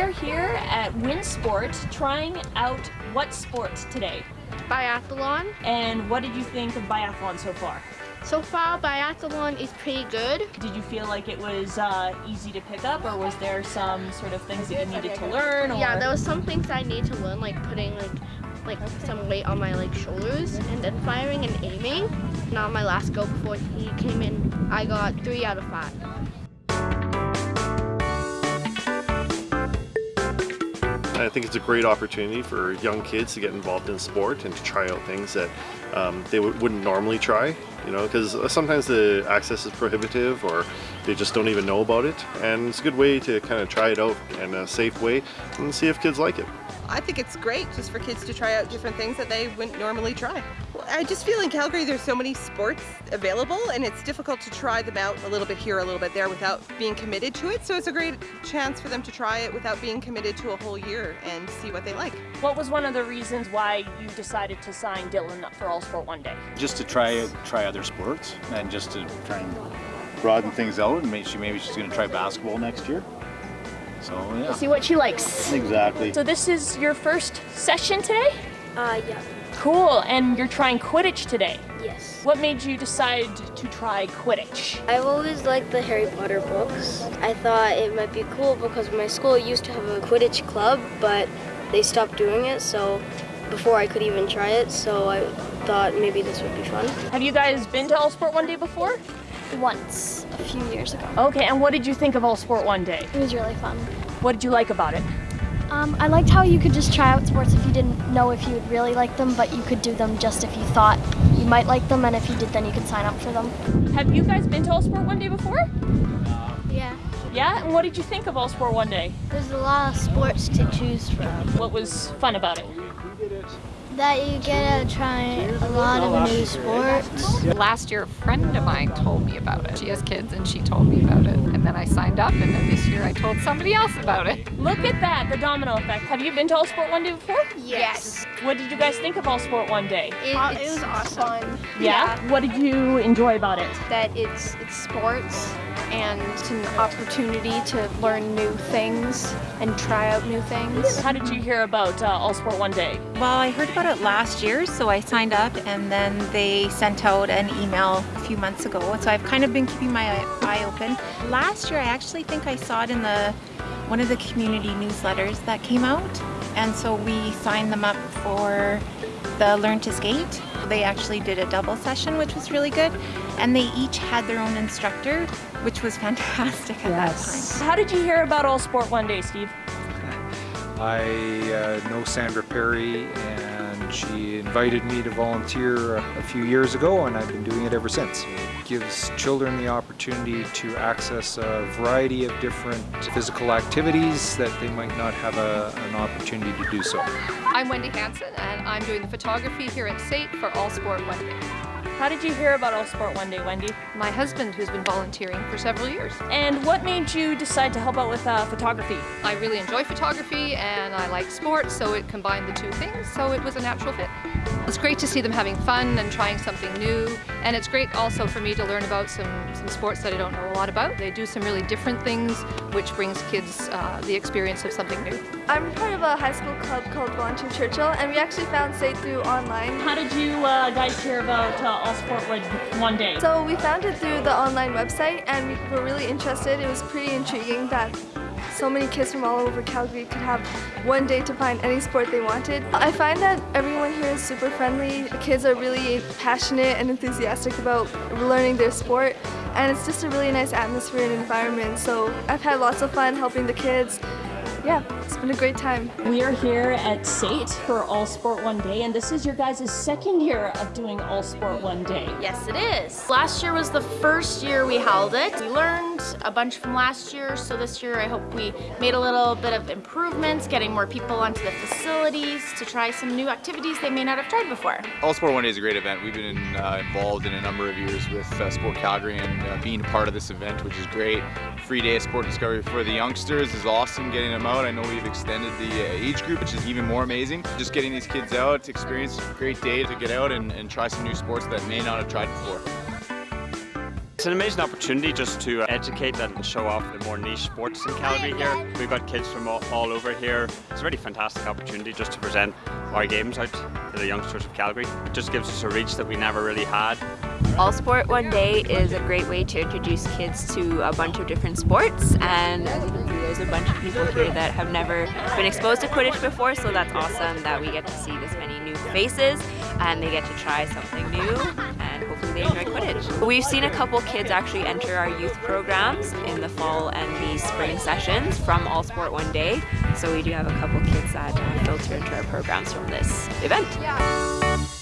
We are here at WinSport trying out what sport today? Biathlon. And what did you think of biathlon so far? So far, biathlon is pretty good. Did you feel like it was uh, easy to pick up or was there some sort of things that you needed to learn? Or... Yeah, there was some things I need to learn, like putting like like some weight on my like shoulders and then firing and aiming. Now my last go before he came in, I got three out of five. I think it's a great opportunity for young kids to get involved in sport and to try out things that um, they wouldn't normally try, you know, because sometimes the access is prohibitive or they just don't even know about it. And it's a good way to kind of try it out in a safe way and see if kids like it. I think it's great just for kids to try out different things that they wouldn't normally try. I just feel in Calgary there's so many sports available and it's difficult to try them out a little bit here, a little bit there without being committed to it. So it's a great chance for them to try it without being committed to a whole year and see what they like. What was one of the reasons why you decided to sign Dylan up for All Sport One Day? Just to try try other sports and just to try and broaden things out and maybe, maybe she's going to try basketball next year. So yeah. See what she likes. Exactly. So this is your first session today? Uh, yeah. Cool, and you're trying Quidditch today? Yes. What made you decide to try Quidditch? I've always liked the Harry Potter books. I thought it might be cool because my school used to have a Quidditch club, but they stopped doing it, so before I could even try it, so I thought maybe this would be fun. Have you guys been to All Sport One Day before? Once, a few years ago. Okay, and what did you think of All Sport One Day? It was really fun. What did you like about it? Um, I liked how you could just try out sports if you didn't know if you would really like them, but you could do them just if you thought you might like them, and if you did, then you could sign up for them. Have you guys been to All Sport One Day before? Yeah. Yeah? And what did you think of All Sport One Day? There's a lot of sports to choose from. What was fun about it? That you get to try a lot of new sports. Last year, a friend of mine told me about it. She has kids and she told me about it. And then I signed up and then this year I told somebody else about it. Look at that, the domino effect. Have you been to All Sport One Day before? Yes. What did you guys think of All Sport One Day? It, Uh, it was awesome. Yeah? What did you enjoy about it? that it's it's sports and it's an opportunity to learn new things and try out new things. How did you hear about uh, All Sport One Day? Well, I heard about it last year, so I signed up and then they sent out an email a few months ago. So I've kind of been keeping my eye open. Last year, I actually think I saw it in the one of the community newsletters that came out. And so we signed them up for the Learn to Skate. They actually did a double session, which was really good. And they each had their own instructor, which was fantastic at that time. How did you hear about All Sport One Day, Steve? I uh, know Sandra Perry and she invited me to volunteer a, few years ago and I've been doing it ever since. It gives children the opportunity to access a variety of different physical activities that they might not have a, an opportunity to do so. I'm Wendy Hansen and I'm doing the photography here at SAIT for All Sport Day. How did you hear about All Sport One Day, Wendy? My husband who's been volunteering for several years. And what made you decide to help out with uh, photography? I really enjoy photography and I like sports so it combined the two things so it was a natural fit. It's great to see them having fun and trying something new and it's great also for me to learn about some, some sports that I don't know a lot about. They do some really different things which brings kids uh, the experience of something new. I'm part of a high school club called Volunteer Churchill and we actually found SAIT through online. How did you uh, guys hear about uh, All Sport One Day? So we found it through the online website and we were really interested. It was pretty intriguing that so many kids from all over Calgary could have one day to find any sport they wanted. I find that everyone here is super friendly. The kids are really passionate and enthusiastic about learning their sport and it's just a really nice atmosphere and environment. So I've had lots of fun helping the kids. Yeah, it's been a great time. We are here at SAIT for All Sport One Day, and this is your guys' second year of doing All Sport One Day. Yes, it is. Last year was the first year we held it. We learned a bunch from last year, so this year I hope we made a little bit of improvements, getting more people onto the facilities to try some new activities they may not have tried before. All Sport One Day is a great event. We've been uh, involved in a number of years with uh, Sport Calgary and uh, being a part of this event, which is great. Free day of sport discovery for the youngsters is awesome, getting them out. I know we've extended the uh, age group, which is even more amazing. Just getting these kids out, to experience a great day to get out and, and try some new sports that may not have tried before. It's an amazing opportunity just to educate and show off the more niche sports in Calgary here. We've got kids from all, all over here. It's a really fantastic opportunity just to present our games out to the youngsters of Calgary. It just gives us a reach that we never really had. All Sport One Day is a great way to introduce kids to a bunch of different sports and there's a bunch of people here that have never been exposed to Quidditch before so that's awesome that we get to see this many new faces and they get to try something new and hopefully they enjoy Quidditch. We've seen a couple kids actually enter our youth programs in the fall and the spring sessions from All Sport One Day so we do have a couple kids that uh, filter into our programs from this event.